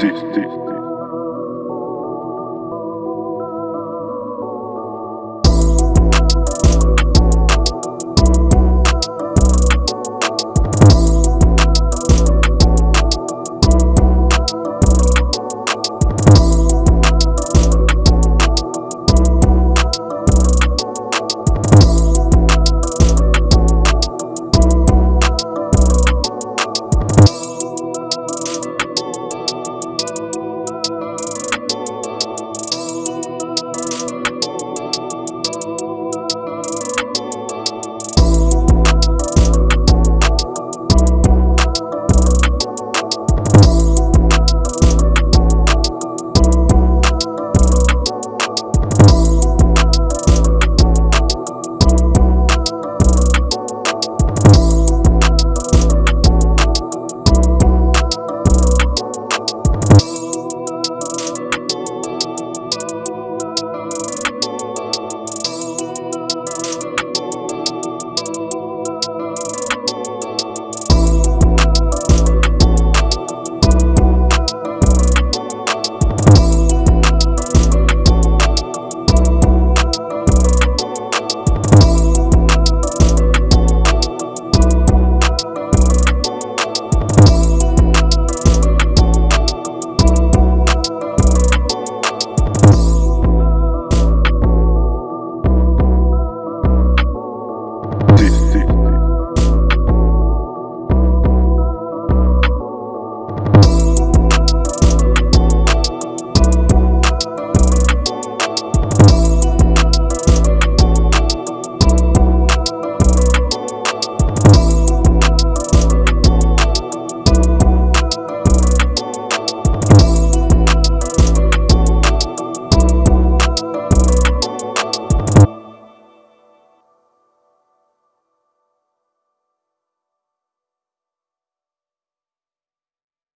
Teach, teach.